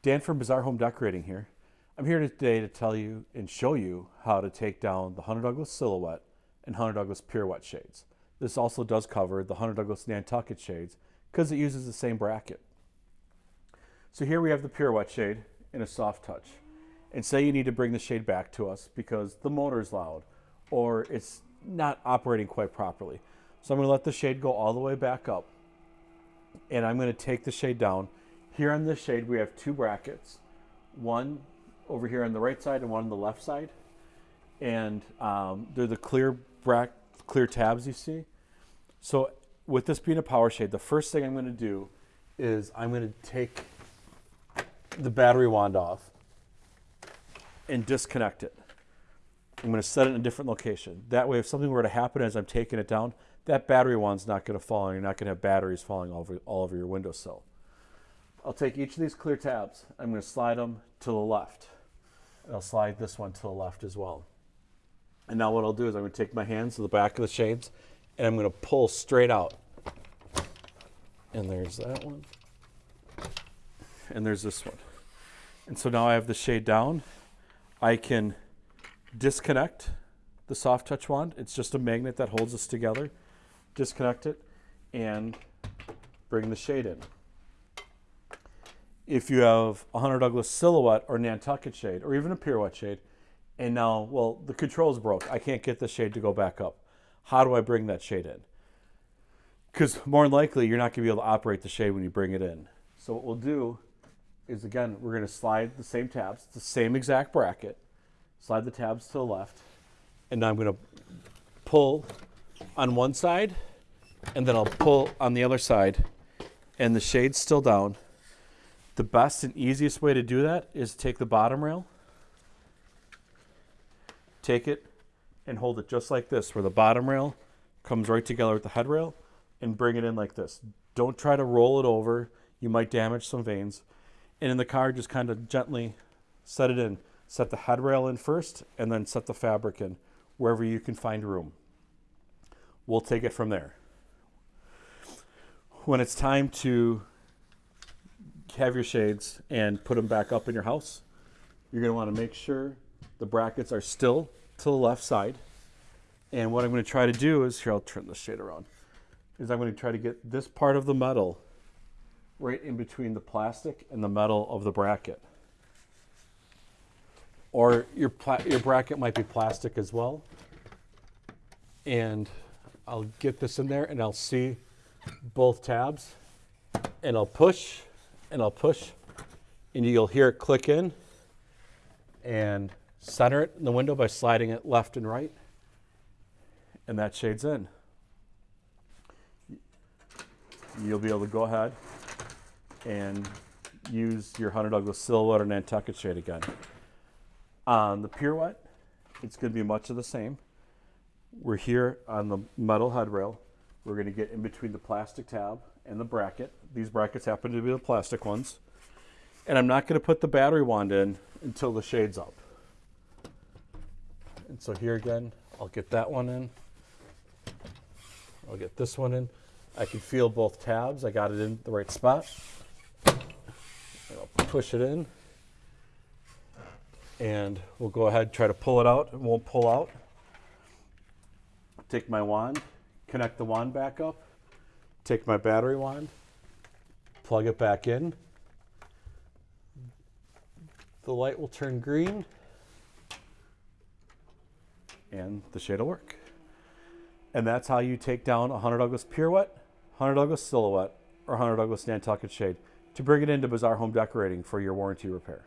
Dan from Bizarre Home Decorating here. I'm here today to tell you and show you how to take down the Hunter Douglas Silhouette and Hunter Douglas Pirouette shades. This also does cover the Hunter Douglas Nantucket shades because it uses the same bracket. So here we have the Pirouette shade in a soft touch. And say you need to bring the shade back to us because the motor is loud or it's not operating quite properly. So I'm going to let the shade go all the way back up and I'm going to take the shade down. Here on this shade we have two brackets, one over here on the right side and one on the left side. And um, they're the clear brack, clear tabs you see. So with this being a power shade, the first thing I'm going to do is I'm going to take the battery wand off and disconnect it. I'm going to set it in a different location. That way, if something were to happen as I'm taking it down, that battery wand's not going to fall and you're not going to have batteries falling all over, all over your windowsill. I'll take each of these clear tabs. I'm going to slide them to the left. And I'll slide this one to the left as well. And now what I'll do is I'm going to take my hands to the back of the shades and I'm going to pull straight out. And there's that one. And there's this one. And so now I have the shade down. I can disconnect the soft touch wand. It's just a magnet that holds us together. Disconnect it and bring the shade in. If you have a Hunter Douglas silhouette or Nantucket shade or even a pirouette shade, and now, well, the controls broke. I can't get the shade to go back up. How do I bring that shade in? Because more than likely, you're not going to be able to operate the shade when you bring it in. So what we'll do is, again, we're going to slide the same tabs, the same exact bracket, slide the tabs to the left, and now I'm going to pull on one side, and then I'll pull on the other side, and the shade's still down. The best and easiest way to do that is take the bottom rail, take it, and hold it just like this, where the bottom rail comes right together with the head rail, and bring it in like this. Don't try to roll it over. You might damage some vanes. And in the car, just kind of gently set it in. Set the head rail in first, and then set the fabric in wherever you can find room. We'll take it from there. When it's time to have your shades and put them back up in your house, you're going to want to make sure the brackets are still to the left side. And what I'm going to try to do is, here I'll turn the shade around, is I'm going to try to get this part of the metal right in between the plastic and the metal of the bracket. Or your, your bracket might be plastic as well. And I'll get this in there and I'll see both tabs and I'll push and I'll push and you'll hear it click in and center it in the window by sliding it left and right and that shades in. You'll be able to go ahead and use your Hunter Douglas Silhouette or Nantucket shade again. On the Pirouette, it's going to be much of the same. We're here on the metal head rail. We're going to get in between the plastic tab and the bracket. These brackets happen to be the plastic ones. And I'm not going to put the battery wand in until the shade's up. And so here again, I'll get that one in. I'll get this one in. I can feel both tabs. I got it in the right spot. I'll push it in. And we'll go ahead and try to pull it out. It won't pull out. Take my wand, connect the wand back up. Take my battery wand, plug it back in. The light will turn green and the shade will work. And that's how you take down a Hunter Douglas Pirouette, Hunter Douglas Silhouette, or Hunter Douglas Nantucket Shade to bring it into Bizarre Home Decorating for your warranty repair.